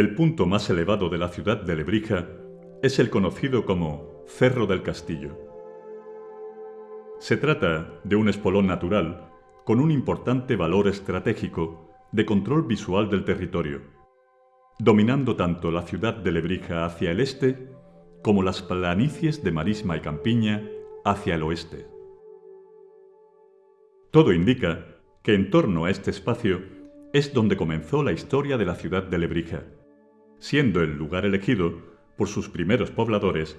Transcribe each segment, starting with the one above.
El punto más elevado de la ciudad de Lebrija es el conocido como Cerro del Castillo. Se trata de un espolón natural con un importante valor estratégico de control visual del territorio, dominando tanto la ciudad de Lebrija hacia el este como las planicies de Marisma y Campiña hacia el oeste. Todo indica que en torno a este espacio es donde comenzó la historia de la ciudad de Lebrija, siendo el lugar elegido por sus primeros pobladores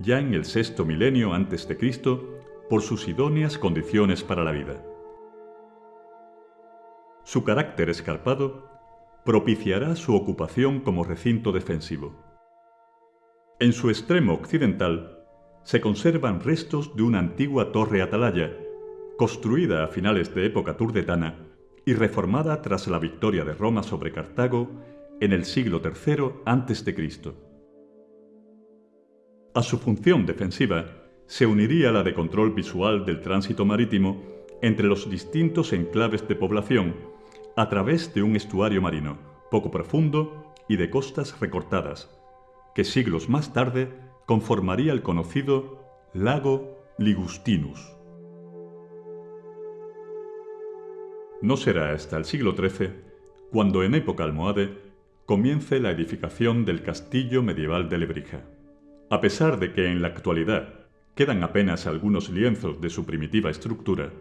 ya en el sexto milenio antes de Cristo por sus idóneas condiciones para la vida. Su carácter escarpado propiciará su ocupación como recinto defensivo. En su extremo occidental se conservan restos de una antigua torre atalaya, construida a finales de época turdetana y reformada tras la victoria de Roma sobre Cartago en el siglo III a.C. A su función defensiva se uniría la de control visual del tránsito marítimo entre los distintos enclaves de población a través de un estuario marino poco profundo y de costas recortadas, que siglos más tarde conformaría el conocido lago Ligustinus. No será hasta el siglo XIII cuando en época almohade comience la edificación del castillo medieval de Lebrija. A pesar de que en la actualidad quedan apenas algunos lienzos de su primitiva estructura,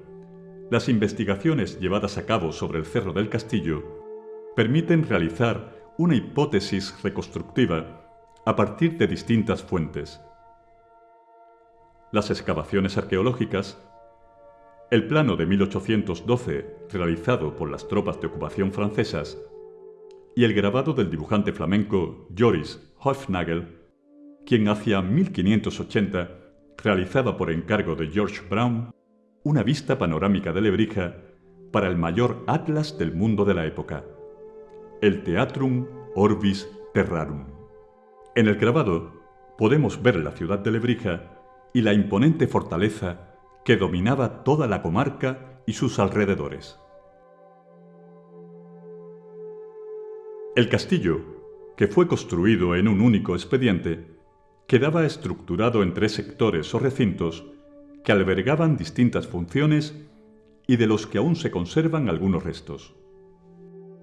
las investigaciones llevadas a cabo sobre el cerro del castillo permiten realizar una hipótesis reconstructiva a partir de distintas fuentes. Las excavaciones arqueológicas, el plano de 1812 realizado por las tropas de ocupación francesas y el grabado del dibujante flamenco Joris Hofnagel, quien hacia 1580 realizaba por encargo de George Brown una vista panorámica de Lebrija para el mayor atlas del mundo de la época, el Theatrum Orbis Terrarum. En el grabado podemos ver la ciudad de Lebrija y la imponente fortaleza que dominaba toda la comarca y sus alrededores. El castillo, que fue construido en un único expediente, quedaba estructurado en tres sectores o recintos que albergaban distintas funciones y de los que aún se conservan algunos restos.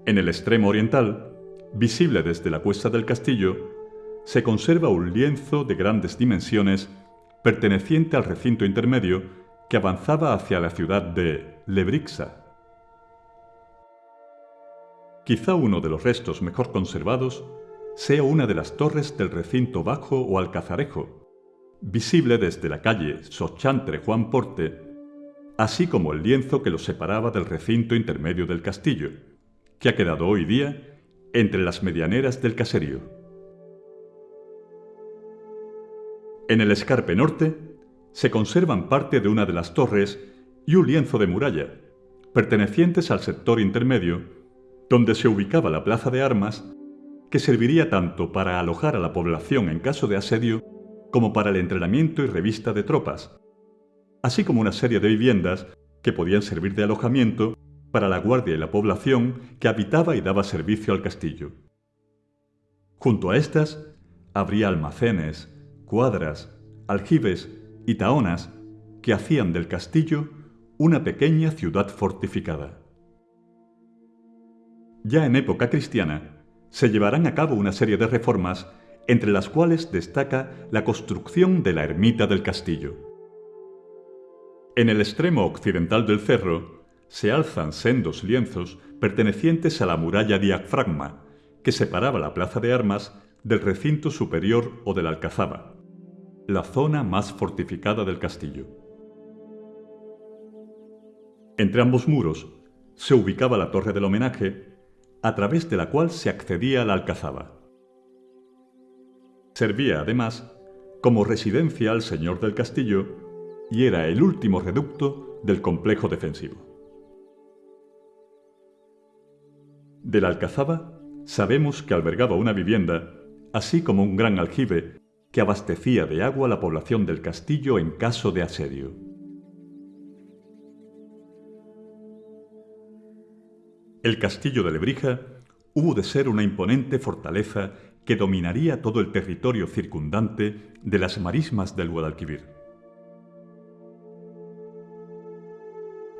En el extremo oriental, visible desde la cuesta del castillo, se conserva un lienzo de grandes dimensiones perteneciente al recinto intermedio que avanzaba hacia la ciudad de Lebrixa. Quizá uno de los restos mejor conservados sea una de las torres del recinto bajo o alcazarejo, visible desde la calle Sochantre Juan Porte, así como el lienzo que lo separaba del recinto intermedio del castillo, que ha quedado hoy día entre las medianeras del caserío. En el escarpe norte se conservan parte de una de las torres y un lienzo de muralla, pertenecientes al sector intermedio, donde se ubicaba la plaza de armas, que serviría tanto para alojar a la población en caso de asedio como para el entrenamiento y revista de tropas, así como una serie de viviendas que podían servir de alojamiento para la guardia y la población que habitaba y daba servicio al castillo. Junto a estas habría almacenes, cuadras, aljibes y taonas que hacían del castillo una pequeña ciudad fortificada. Ya en época cristiana, se llevarán a cabo una serie de reformas entre las cuales destaca la construcción de la ermita del castillo. En el extremo occidental del cerro se alzan sendos lienzos pertenecientes a la muralla diafragma, que separaba la plaza de armas del recinto superior o de la alcazaba la zona más fortificada del castillo. Entre ambos muros se ubicaba la torre del homenaje, a través de la cual se accedía a la alcazaba. Servía, además, como residencia al señor del castillo y era el último reducto del complejo defensivo. De la alcazaba sabemos que albergaba una vivienda, así como un gran aljibe que abastecía de agua a la población del castillo en caso de asedio. El castillo de Lebrija, hubo de ser una imponente fortaleza que dominaría todo el territorio circundante de las marismas del Guadalquivir.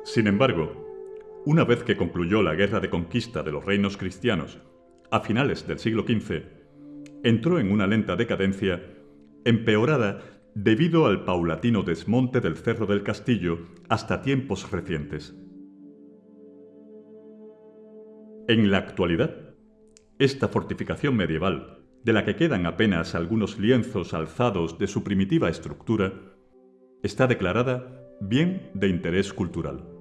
Sin embargo, una vez que concluyó la guerra de conquista de los reinos cristianos a finales del siglo XV, entró en una lenta decadencia, empeorada debido al paulatino desmonte del Cerro del Castillo hasta tiempos recientes. En la actualidad, esta fortificación medieval, de la que quedan apenas algunos lienzos alzados de su primitiva estructura, está declarada bien de interés cultural.